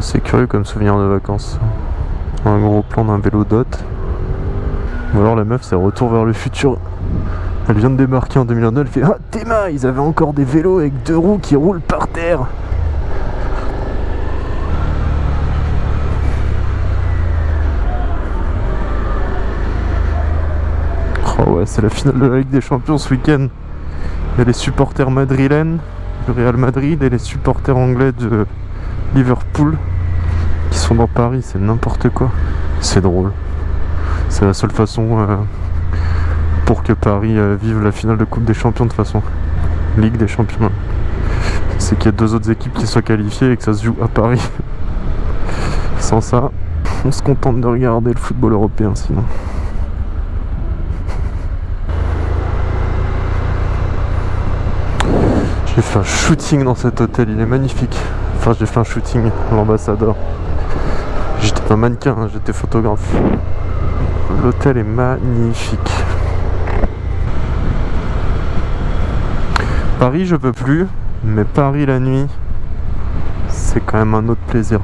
C'est curieux comme souvenir de vacances. Un gros plan d'un vélo dot. Ou alors la meuf c'est retour vers le futur. Elle vient de démarquer en 2009, elle fait Ah Théma, ils avaient encore des vélos avec deux roues qui roulent par terre Oh ouais, c'est la finale de la Ligue des Champions ce week-end. Il y a les supporters madrilènes du Real Madrid et les supporters anglais de Liverpool qui sont dans Paris, c'est n'importe quoi. C'est drôle. C'est la seule façon euh, pour que Paris euh, vive la finale de Coupe des Champions de façon. Ligue des Champions. C'est qu'il y a deux autres équipes qui soient qualifiées et que ça se joue à Paris. Sans ça, on se contente de regarder le football européen sinon. J'ai fait un shooting dans cet hôtel, il est magnifique. Enfin, j'ai fait un shooting, l'ambassadeur. J'étais pas mannequin, hein, j'étais photographe. L'hôtel est magnifique. Paris, je peux plus, mais Paris la nuit, c'est quand même un autre plaisir.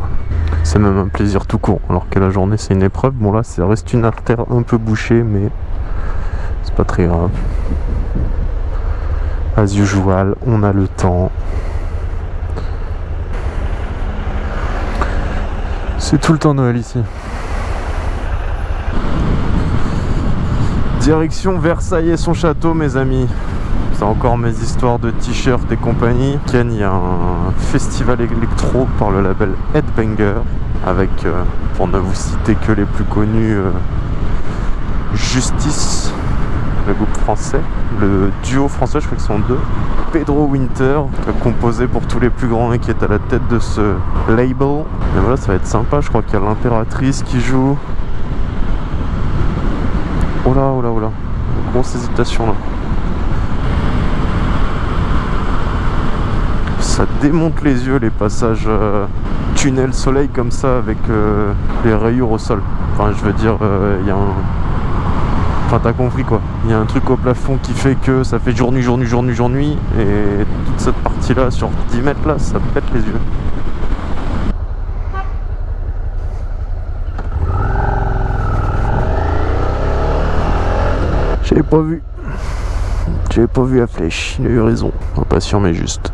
C'est même un plaisir tout court, alors que la journée c'est une épreuve. Bon là, ça reste une artère un peu bouchée, mais c'est pas très grave. As usual, on a le temps. C'est tout le temps Noël ici. Direction Versailles et son château, mes amis. C'est encore mes histoires de t-shirts et compagnie. Ken, il y a un festival électro par le label Headbanger avec, euh, pour ne vous citer que les plus connus, euh, Justice, le groupe français, le duo français, je crois qu'ils sont deux, Pedro Winter, composé pour tous les plus grands et qui est à la tête de ce label. Et voilà, ça va être sympa, je crois qu'il y a l'impératrice qui joue. Oh là, oh là, oh là, grosse hésitation là. Ça démonte les yeux les passages euh, tunnel soleil comme ça avec euh, les rayures au sol. Enfin, je veux dire, euh, il y a un Enfin, t'as compris quoi. Il y a un truc au plafond qui fait que ça fait jour nuit, jour nuit, jour nuit, jour nuit. Et toute cette partie-là, sur 10 mètres là, ça pète les yeux. J'avais pas vu. J'avais pas vu la flèche. Il a eu raison. Impatient mais juste.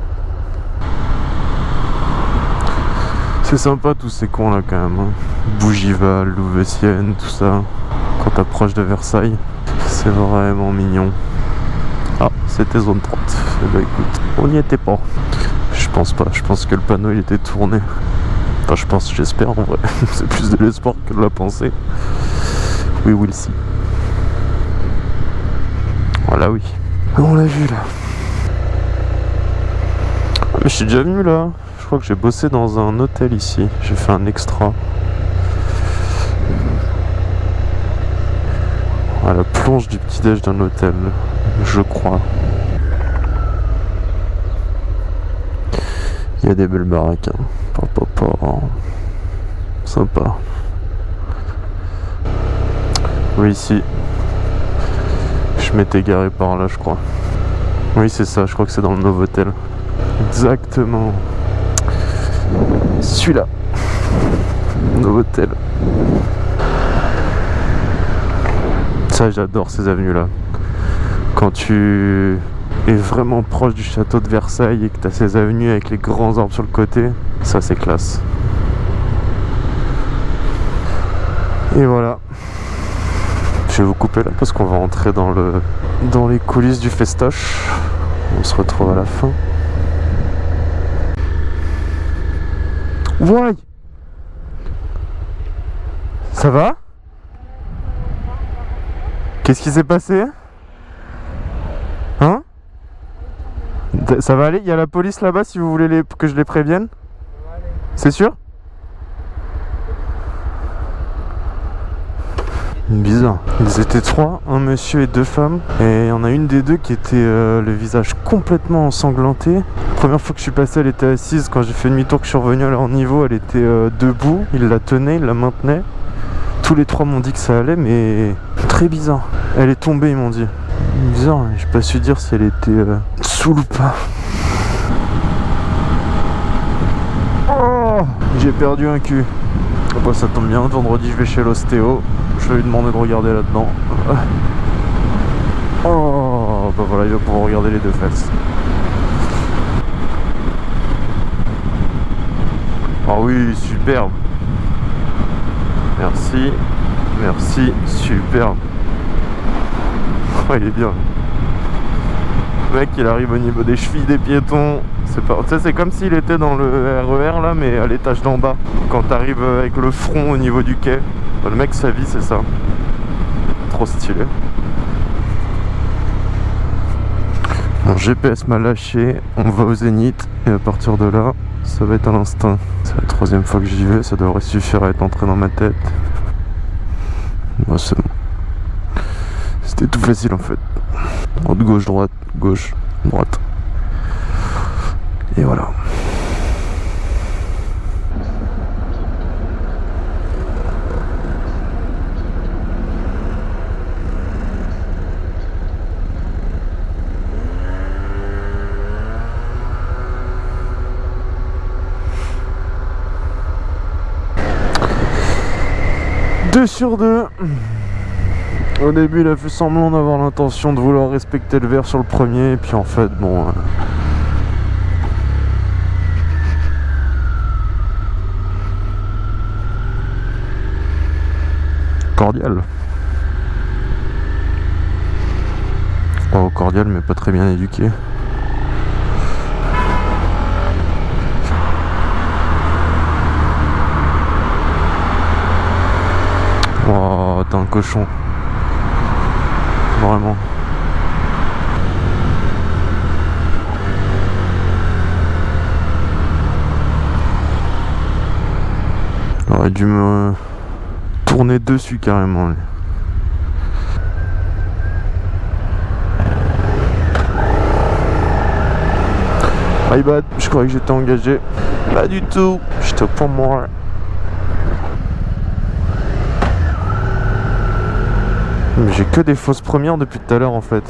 C'est sympa tous ces cons là quand même. Hein. Bougival, Louveciennes, tout ça quand t'approches de Versailles. C'est vraiment mignon. Ah, c'était zone 30. Eh ben écoute, on n'y était pas. Je pense pas, je pense que le panneau il était tourné. Enfin, je pense, j'espère en vrai. C'est plus de l'espoir que de la pensée. We will see. Voilà, oui. On l'a vu là? Ah, mais je suis déjà venu là. Je crois que j'ai bossé dans un hôtel ici. J'ai fait un extra. À la plonge du petit-déj d'un hôtel, je crois. Il y a des belles baraques. Hein. Sympa. Oui, ici. Je m'étais garé par là, je crois. Oui, c'est ça, je crois que c'est dans le Novotel. Exactement. Celui-là. Novotel. J'adore ces avenues là. Quand tu es vraiment proche du château de Versailles et que tu as ces avenues avec les grands arbres sur le côté, ça c'est classe. Et voilà. Je vais vous couper là parce qu'on va rentrer dans le dans les coulisses du festoche. On se retrouve à la fin. Ouais Ça va? Qu'est-ce qui s'est passé Hein Ça va aller Il y a la police là-bas si vous voulez que je les prévienne C'est sûr Bizarre. Ils étaient trois, un monsieur et deux femmes. Et il y en a une des deux qui était euh, le visage complètement ensanglanté. première fois que je suis passé, elle était assise. Quand j'ai fait demi-tour que je suis revenu à leur niveau, elle était euh, debout. Il la tenait, il la maintenait. Tous les trois m'ont dit que ça allait, mais très bizarre. Elle est tombée, ils m'ont dit. Bizarre, j'ai pas su dire si elle était euh, sous ou pas. Oh Oh, j'ai perdu un cul. Bah, ça tombe bien, vendredi je vais chez l'ostéo. Je vais lui demander de regarder là-dedans. Oh, bah voilà, il va pouvoir regarder les deux fesses. Ah oui, superbe. Merci. Merci, superbe. Oh, il est bien. Le mec, il arrive au niveau des chevilles des piétons. C'est comme s'il était dans le RER là, mais à l'étage d'en bas. Quand t'arrives avec le front au niveau du quai. Le mec, sa vie, c'est ça. Trop stylé. GPS m'a lâché, on va au zénith et à partir de là, ça va être à l'instinct. C'est la troisième fois que j'y vais, ça devrait suffire à être entré dans ma tête. Moi c'est bon. C'était tout facile en fait. Droite, gauche, droite, gauche, droite. Et voilà. Deux Au début, il a fait semblant d'avoir l'intention de vouloir respecter le verre sur le premier, et puis en fait, bon. Euh, cordial. Oh, cordial, mais pas très bien éduqué. Oh, t'es un cochon. Vraiment. J'aurais dû me tourner dessus carrément. My bad, je croyais que j'étais engagé. Pas du tout, j'étais au point mort. j'ai que des fausses premières depuis tout à l'heure en fait.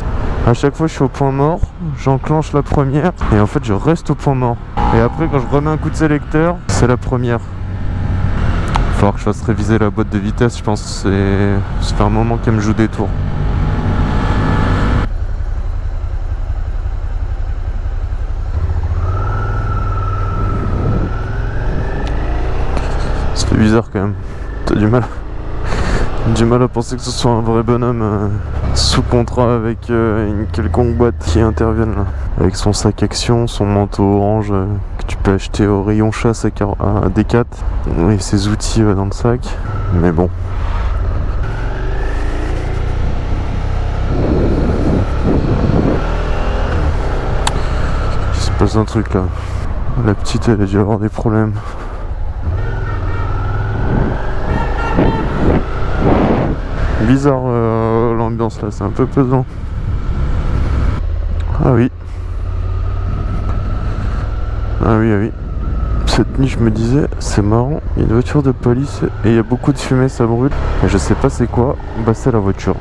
À chaque fois je suis au point mort, j'enclenche la première et en fait je reste au point mort. Et après quand je remets un coup de sélecteur, c'est la première. Falloir que je fasse réviser la boîte de vitesse, je pense que c'est... Ça un moment qu'elle me joue des tours. C'est bizarre quand même. T'as du mal du mal à penser que ce soit un vrai bonhomme euh, sous contrat avec euh, une quelconque boîte qui intervienne là. Avec son sac action, son manteau orange euh, que tu peux acheter au rayon chasse à, à D4 et ses outils dans le sac. Mais bon. Il se passe un truc là. La petite elle a dû avoir des problèmes. Bizarre euh, l'ambiance là, c'est un peu pesant. Ah oui. Ah oui, ah oui. Cette nuit, je me disais, c'est marrant, il y a une voiture de police et il y a beaucoup de fumée, ça brûle. Et je sais pas c'est quoi, bah c'est la voiture.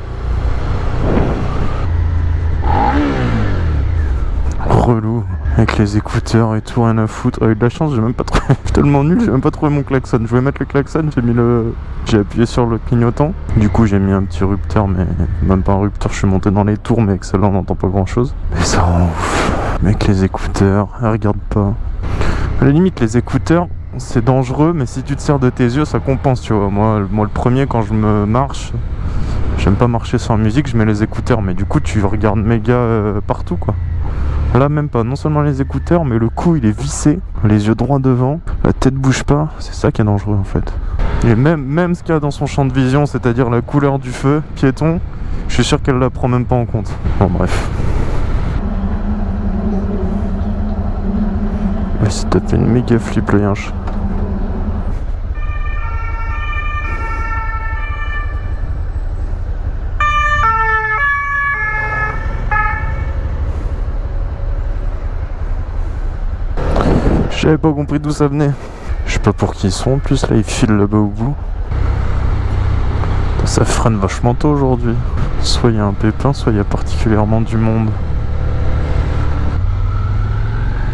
Relou avec les écouteurs et tout, rien à foutre. eu de la chance, j'ai même pas trouvé. je suis tellement nul, j'ai même pas trouvé mon klaxon. Je voulais mettre le klaxon, j'ai mis le. J'ai appuyé sur le clignotant. Du coup, j'ai mis un petit rupteur, mais même pas un rupteur. Je suis monté dans les tours, mais avec celle-là, on n'entend pas grand chose. Mais ça rend ouf. Mec, les écouteurs, regarde pas. À la limite, les écouteurs, c'est dangereux, mais si tu te sers de tes yeux, ça compense, tu vois. Moi, moi le premier, quand je me marche, j'aime pas marcher sans musique, je mets les écouteurs, mais du coup, tu regardes méga euh, partout, quoi. Là même pas, non seulement les écouteurs, mais le cou il est vissé, les yeux droits devant, la tête bouge pas, c'est ça qui est dangereux en fait. Et même, ce qu'il y a dans son champ de vision, c'est-à-dire la couleur du feu, piéton, je suis sûr qu'elle la prend même pas en compte. Bon bref. Mais une méga flip le yinche. J'avais pas compris d'où ça venait. Je sais pas pour qui ils sont en plus, là ils filent là-bas au bout. Ça freine vachement tôt aujourd'hui. Soit il y a un pépin, soit il y a particulièrement du monde.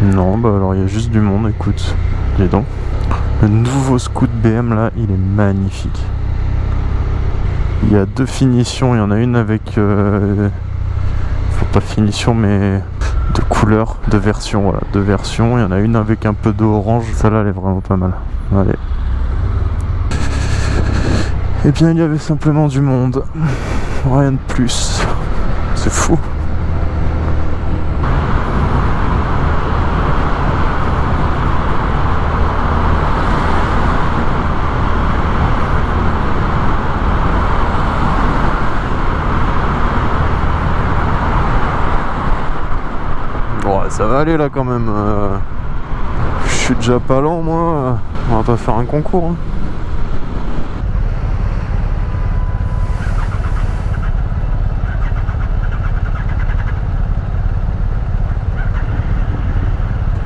Non, bah alors il y a juste du monde, écoute. Dis donc. Le nouveau scoot BM là, il est magnifique. Il y a deux finitions, il y en a une avec... Euh, faut pas finition mais de couleur, de version, voilà, de version. Il y en a une avec un peu d'orange, celle-là elle est vraiment pas mal. Allez. Et eh bien il y avait simplement du monde, rien de plus. C'est fou. Ça va aller là quand même. Euh, je suis déjà pas lent moi. On va pas faire un concours. Hein.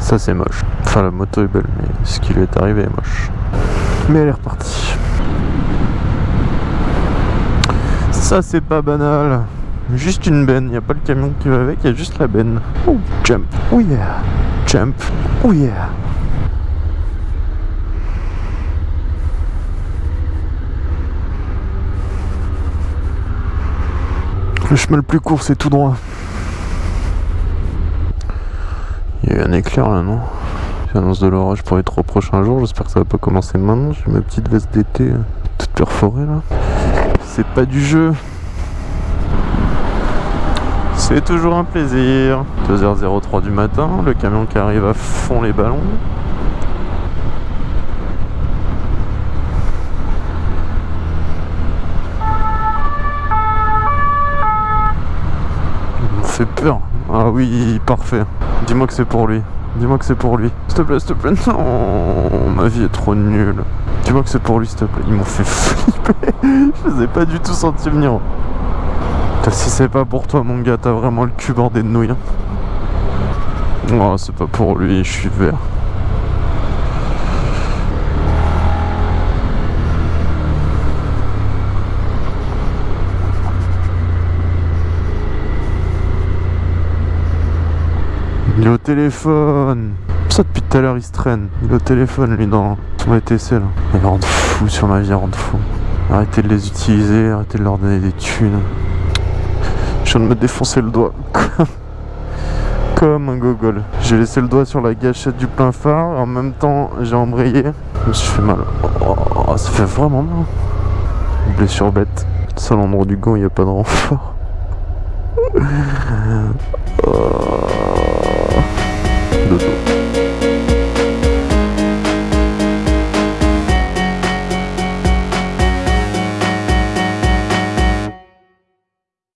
Ça c'est moche. Enfin la moto est belle mais ce qui lui est arrivé est moche. Mais elle est repartie. Ça c'est pas banal. Juste une benne, il n'y a pas le camion qui va avec, il y a juste la benne. Oh, jump, oh yeah, jump, oh yeah. Le chemin le plus court, c'est tout droit. Il y a eu un éclair là, non? J'annonce de l'orage pour les trois prochains jours. J'espère que ça va pas commencer maintenant. J'ai ma petite veste d'été euh, toute perforée là. C'est pas du jeu. C'est toujours un plaisir. 2h03 du matin, le camion qui arrive à fond les ballons. Il me fait peur. Ah oui, parfait. Dis-moi que c'est pour lui. Dis-moi que c'est pour lui. S'il te plaît, s'il te plaît. Non, ma vie est trop nulle. Dis-moi que c'est pour lui, s'il te plaît. Ils m'ont fait flipper. Je les ai pas du tout senti venir. Si c'est pas pour toi mon gars, t'as vraiment le cul bordé de nouilles. Oh, c'est pas pour lui, je suis vert. Il est au téléphone Ça depuis tout à l'heure il se traîne. Il est au téléphone lui dans son ETC là. Il rend fou sur ma vie, rend fou. Arrêtez de les utiliser, arrêtez de leur donner des thunes. Je viens de me défoncer le doigt. Comme un gogol. J'ai laissé le doigt sur la gâchette du plein phare. En même temps, j'ai embrayé. Je me suis fait mal. Oh, ça fait vraiment mal. Blessure bête. Seul endroit du gant, il n'y a pas de renfort. oh.